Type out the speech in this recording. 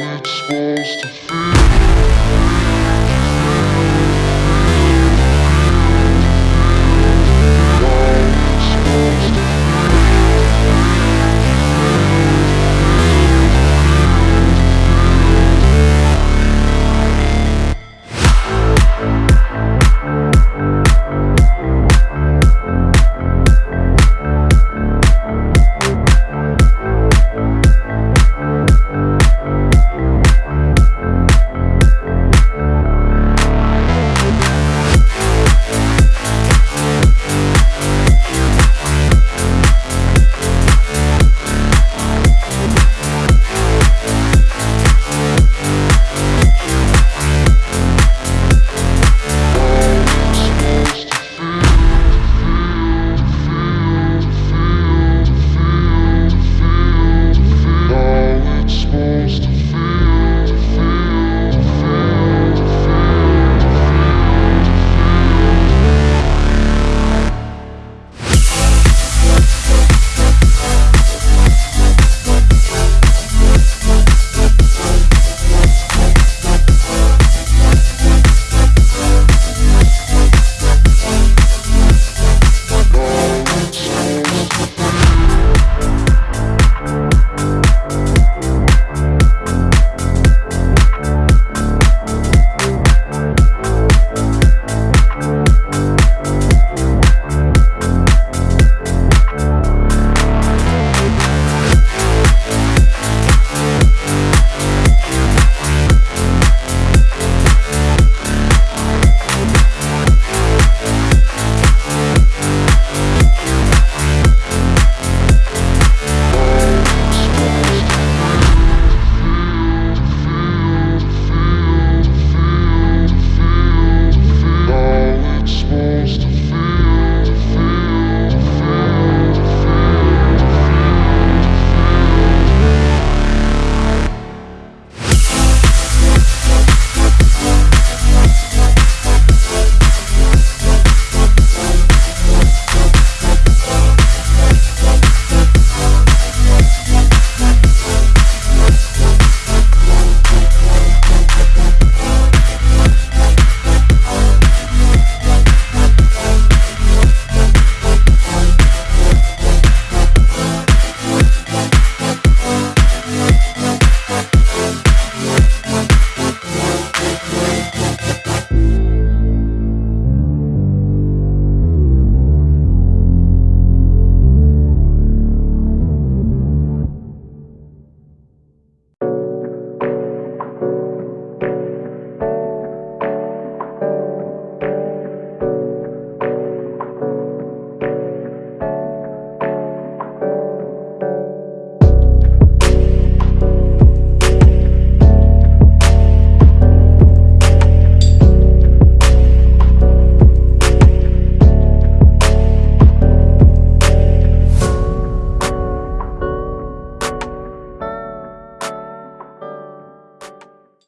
it's supposed to feel.